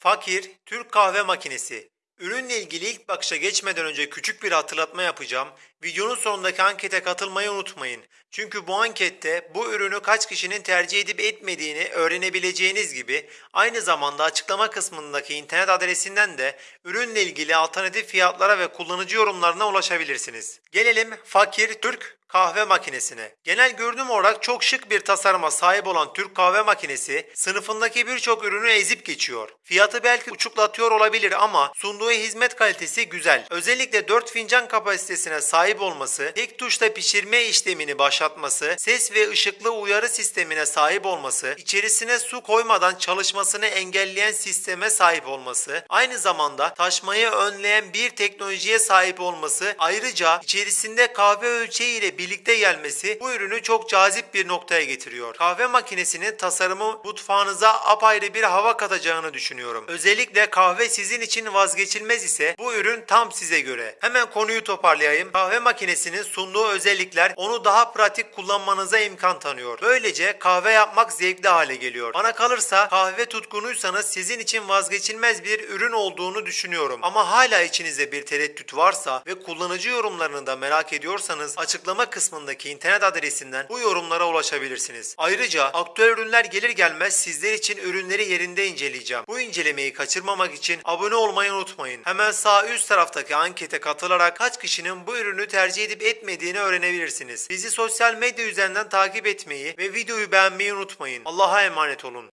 Fakir Türk kahve makinesi. Ürünle ilgili ilk bakışa geçmeden önce küçük bir hatırlatma yapacağım. Videonun sonundaki ankete katılmayı unutmayın. Çünkü bu ankette bu ürünü kaç kişinin tercih edip etmediğini öğrenebileceğiniz gibi aynı zamanda açıklama kısmındaki internet adresinden de ürünle ilgili alternatif fiyatlara ve kullanıcı yorumlarına ulaşabilirsiniz. Gelelim Fakir Türk kahve makinesine. Genel görünüm olarak çok şık bir tasarıma sahip olan Türk kahve makinesi sınıfındaki birçok ürünü ezip geçiyor. Fiyatı belki uçuklatıyor olabilir ama sunduğu hizmet kalitesi güzel. Özellikle 4 fincan kapasitesine sahip olması, tek tuşla pişirme işlemini başlatması, ses ve ışıklı uyarı sistemine sahip olması, içerisine su koymadan çalışmasını engelleyen sisteme sahip olması, aynı zamanda taşmayı önleyen bir teknolojiye sahip olması, ayrıca içerisinde kahve ölçeği ile birlikte gelmesi bu ürünü çok cazip bir noktaya getiriyor. Kahve makinesinin tasarımı mutfağınıza apayrı bir hava katacağını düşünüyorum. Özellikle kahve sizin için vazgeçilmez ise bu ürün tam size göre. Hemen konuyu toparlayayım. Kahve makinesinin sunduğu özellikler onu daha pratik kullanmanıza imkan tanıyor. Böylece kahve yapmak zevkli hale geliyor. Bana kalırsa kahve tutkunuysanız sizin için vazgeçilmez bir ürün olduğunu düşünüyorum. Ama hala içinizde bir tereddüt varsa ve kullanıcı yorumlarını da merak ediyorsanız açıklama kısmındaki internet adresinden bu yorumlara ulaşabilirsiniz. Ayrıca aktüel ürünler gelir gelmez sizler için ürünleri yerinde inceleyeceğim. Bu incelemeyi kaçırmamak için abone olmayı unutmayın. Hemen sağ üst taraftaki ankete katılarak kaç kişinin bu ürünü tercih edip etmediğini öğrenebilirsiniz. Bizi sosyal medya üzerinden takip etmeyi ve videoyu beğenmeyi unutmayın. Allah'a emanet olun.